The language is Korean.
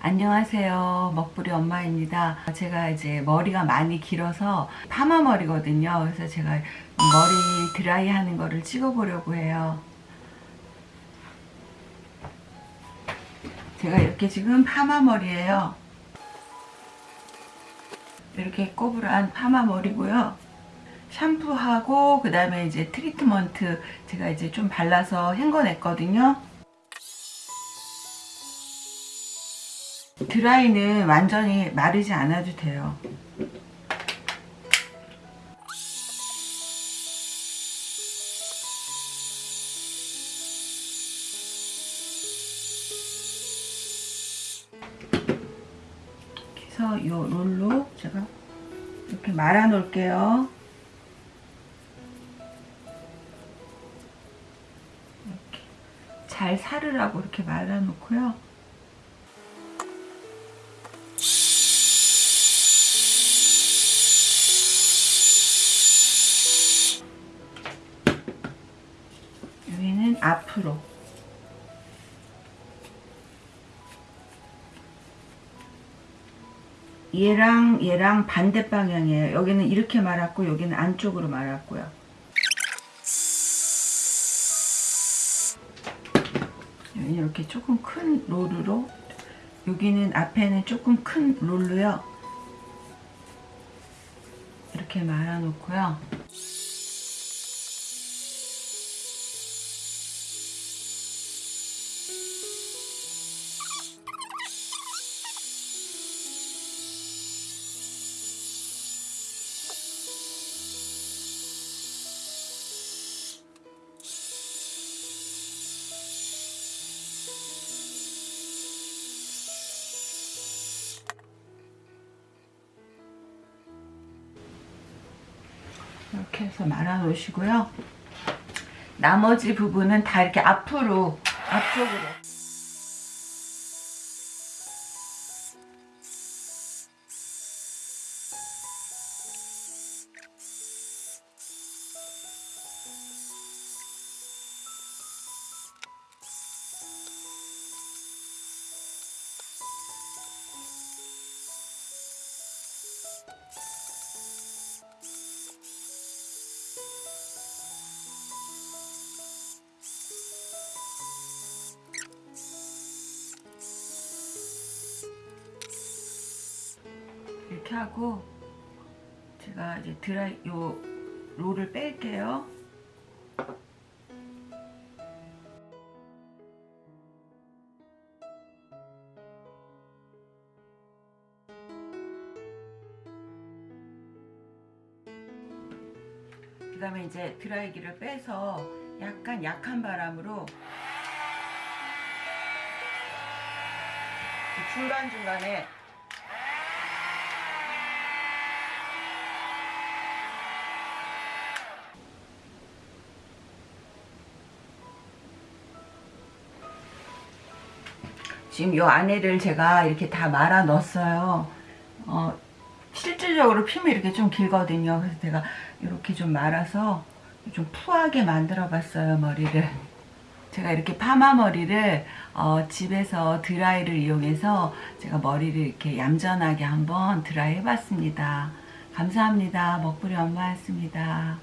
안녕하세요. 먹부리 엄마입니다. 제가 이제 머리가 많이 길어서 파마 머리거든요. 그래서 제가 머리 드라이 하는 거를 찍어 보려고 해요. 제가 이렇게 지금 파마 머리예요. 이렇게 꼬불한 파마 머리고요. 샴푸하고 그 다음에 이제 트리트먼트 제가 이제 좀 발라서 헹궈냈거든요 드라이는 완전히 마르지 않아도 돼요. 그래서 이 롤로 제가 이렇게 말아 놓을게요. 이렇게 잘 사르라고 이렇게 말아 놓고요 앞으로 얘랑 얘랑 반대 방향이에요. 여기는 이렇게 말았고 여기는 안쪽으로 말았고요. 이렇게 조금 큰 롤으로 여기는 앞에는 조금 큰 롤로요. 이렇게 말아 놓고요. 이렇게 해서 말아 놓으시고요. 나머지 부분은 다 이렇게 앞으로, 앞쪽으로. 이렇게 하고 제가 이제 드라이 요 롤을 뺄게요. 그 다음에 이제 드라이기를 빼서 약간 약한 바람으로 중간중간에 지금 이 안에를 제가 이렇게 다 말아 넣었어요. 어, 실질적으로 핌이 이렇게 좀 길거든요. 그래서 제가 이렇게 좀 말아서 좀 푸하게 만들어 봤어요. 머리를. 제가 이렇게 파마 머리를 어, 집에서 드라이를 이용해서 제가 머리를 이렇게 얌전하게 한번 드라이 해봤습니다. 감사합니다. 먹부리 엄마였습니다.